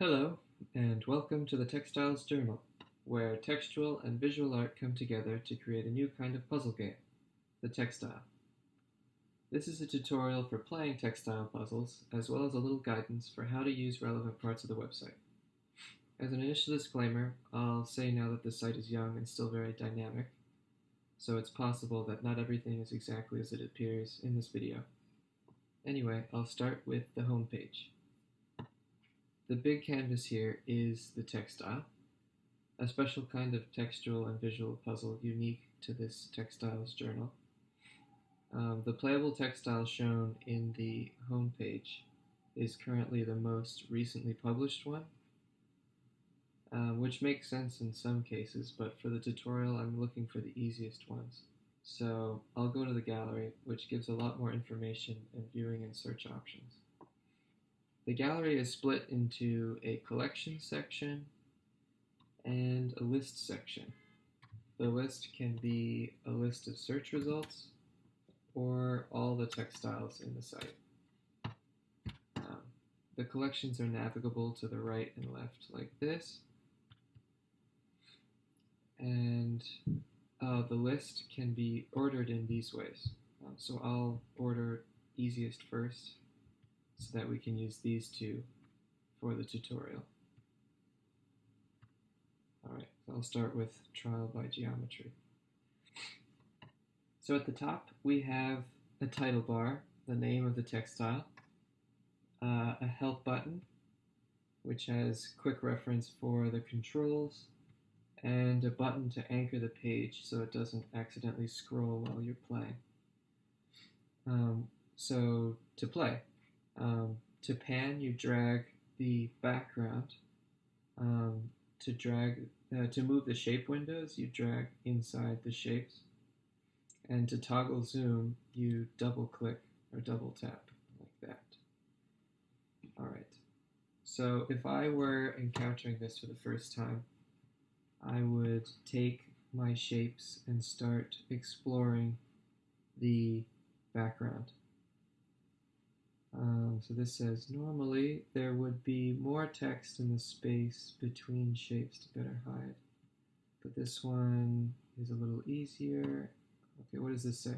Hello, and welcome to the Textiles Journal, where textual and visual art come together to create a new kind of puzzle game, the textile. This is a tutorial for playing textile puzzles, as well as a little guidance for how to use relevant parts of the website. As an initial disclaimer, I'll say now that the site is young and still very dynamic, so it's possible that not everything is exactly as it appears in this video. Anyway, I'll start with the home page. The big canvas here is the textile, a special kind of textual and visual puzzle unique to this textiles journal. Um, the playable textile shown in the home page is currently the most recently published one, um, which makes sense in some cases, but for the tutorial I'm looking for the easiest ones. So I'll go to the gallery, which gives a lot more information and viewing and search options. The gallery is split into a collection section and a list section. The list can be a list of search results or all the textiles in the site. Um, the collections are navigable to the right and left like this. And uh, the list can be ordered in these ways. Um, so I'll order easiest first so that we can use these two for the tutorial. Alright, so I'll start with trial by geometry. So at the top we have a title bar, the name of the textile, uh, a help button, which has quick reference for the controls, and a button to anchor the page so it doesn't accidentally scroll while you're playing. Um, so to play, um, to pan, you drag the background. Um, to drag, uh, to move the shape windows, you drag inside the shapes. And to toggle zoom, you double click or double tap like that. All right. So if I were encountering this for the first time, I would take my shapes and start exploring the background. Um, so this says, normally there would be more text in the space between shapes to better hide. But this one is a little easier. Okay, what does this say?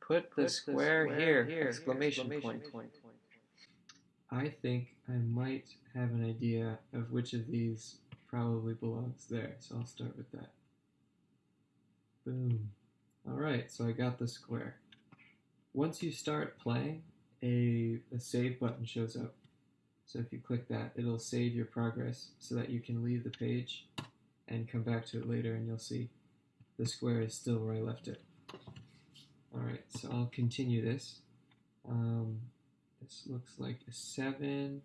Put the, Put square, the square, here, here exclamation, exclamation point. point. I think I might have an idea of which of these probably belongs there, so I'll start with that. Boom. Alright, so I got the square. Once you start playing, a, a save button shows up. So if you click that, it'll save your progress so that you can leave the page and come back to it later and you'll see the square is still where I left it. Alright, so I'll continue this. Um, this looks like a 7.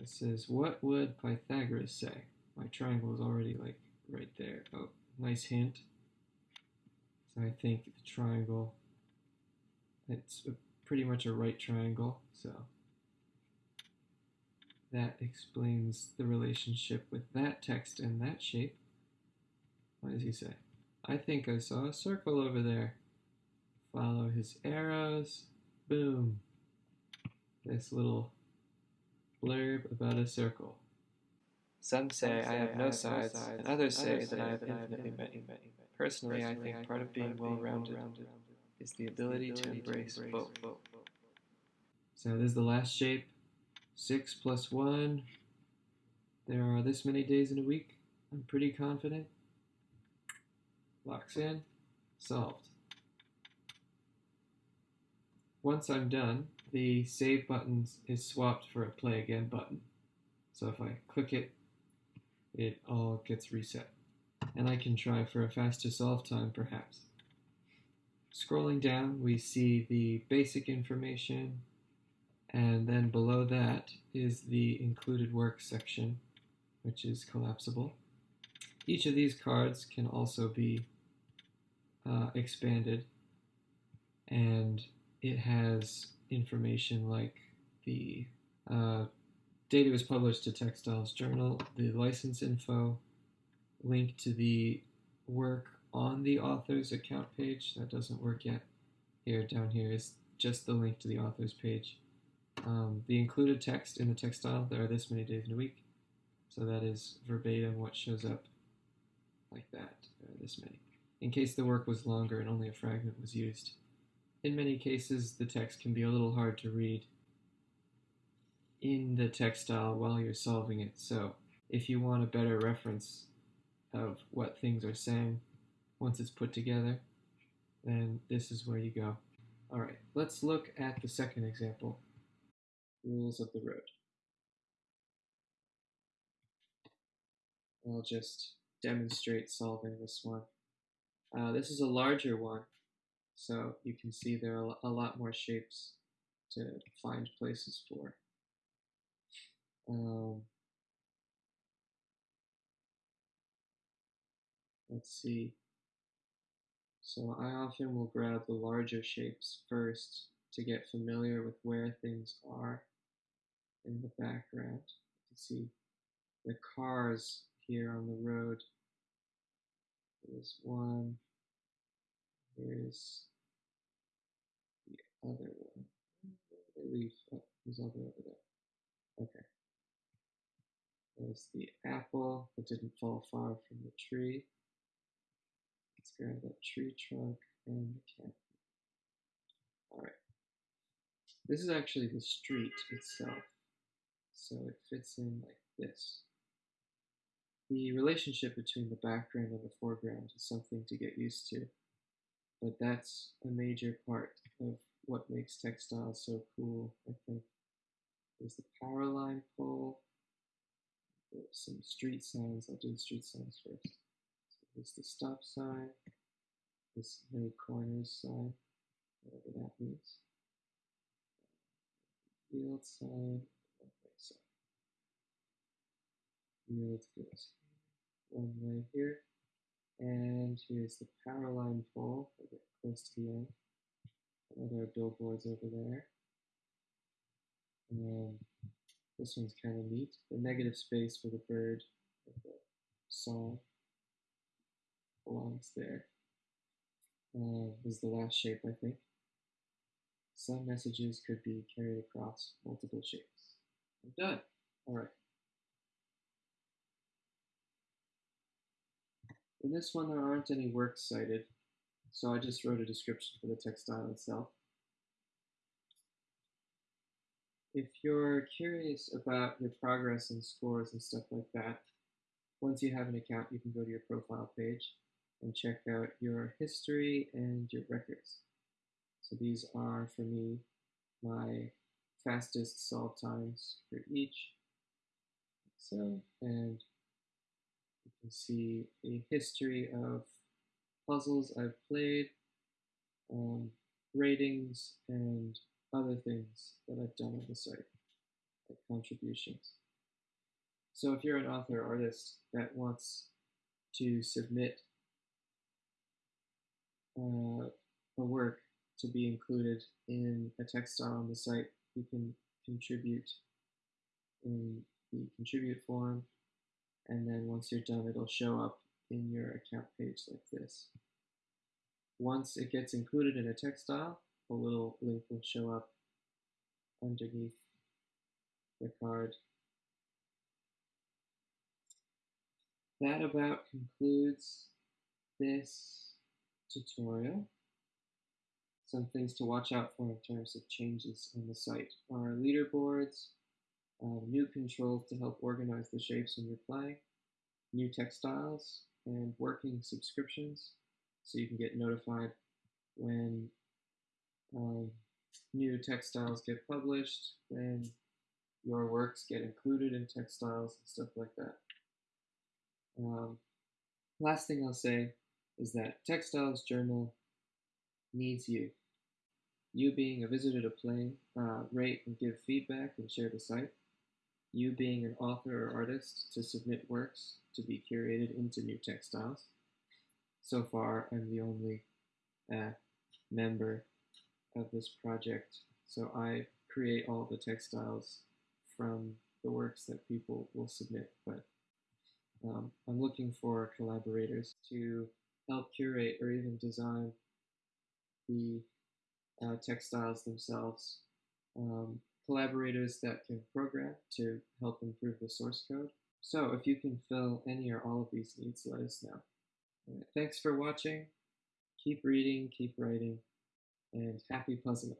It says, what would Pythagoras say? My triangle is already like right there. Oh, nice hint. So I think the triangle it's a, pretty much a right triangle, so that explains the relationship with that text and that shape. What does he say? I think I saw a circle over there. Follow his arrows. Boom. This little blurb about a circle. Some say, I have no sides, and others say that I have infinitely many. Personally, I think part of being well-rounded is the ability to embrace both. So this is the last shape. 6 plus 1. There are this many days in a week. I'm pretty confident. Locks in. Solved. Once I'm done, the save button is swapped for a play again button. So if I click it, it all gets reset. And I can try for a faster solve time perhaps. Scrolling down, we see the basic information, and then below that is the included work section, which is collapsible. Each of these cards can also be uh, expanded, and it has information like the uh, data was published to Textiles Journal, the license info, link to the work on the author's account page. That doesn't work yet. Here, down here is just the link to the author's page. Um, the included text in the textile, there are this many days in a week. So that is verbatim what shows up like that, there are this many. In case the work was longer and only a fragment was used. In many cases, the text can be a little hard to read in the textile while you're solving it. So if you want a better reference of what things are saying once it's put together, then this is where you go. All right, let's look at the second example, rules of the road. I'll just demonstrate solving this one. Uh, this is a larger one, so you can see there are a lot more shapes to find places for. Um, let's see. So I often will grab the larger shapes first to get familiar with where things are in the background. You can see the cars here on the road. There's one. Here's the other one. They leave. Oh, there's other over there. Okay. There's the apple that didn't fall far from the tree. Let's grab that tree trunk and the cat. Alright. This is actually the street itself. So it fits in like this. The relationship between the background and the foreground is something to get used to, but that's a major part of what makes textiles so cool, I think. There's the power line pole, there's some street signs. I'll do the street signs first. There's the stop sign, this no corners sign, whatever that means. Field sign, okay, so field goes one way here, and here's the power line pole. I'll get close to the end. Other billboards over there. Um, this one's kind of neat. The negative space for the bird the song belongs there. Uh, is the last shape, I think. Some messages could be carried across multiple shapes. I'm done. All right. In this one, there aren't any works cited, so I just wrote a description for the textile itself. if you're curious about your progress and scores and stuff like that, once you have an account, you can go to your profile page and check out your history and your records. So these are, for me, my fastest solve times for each. So, and you can see a history of puzzles I've played, um, ratings, and other things that I've done on the site, like contributions. So if you're an author or artist that wants to submit uh, a work to be included in a textile on the site, you can contribute in the contribute form, and then once you're done, it'll show up in your account page like this. Once it gets included in a textile, a little link will show up underneath the card. That about concludes this tutorial. Some things to watch out for in terms of changes on the site are leaderboards, um, new controls to help organize the shapes in your play, new textiles, and working subscriptions so you can get notified when um, new textiles get published, when your works get included in textiles and stuff like that. Um, last thing I'll say is that Textiles Journal needs you. You being a visitor to play, uh, rate and give feedback and share the site. You being an author or artist to submit works to be curated into new textiles. So far, I'm the only uh, member of this project. So I create all the textiles from the works that people will submit, but um, I'm looking for collaborators to help curate or even design the uh, textiles themselves. Um, collaborators that can program to help improve the source code. So if you can fill any or all of these needs, let us know. Right, thanks for watching. Keep reading, keep writing, and happy puzzling.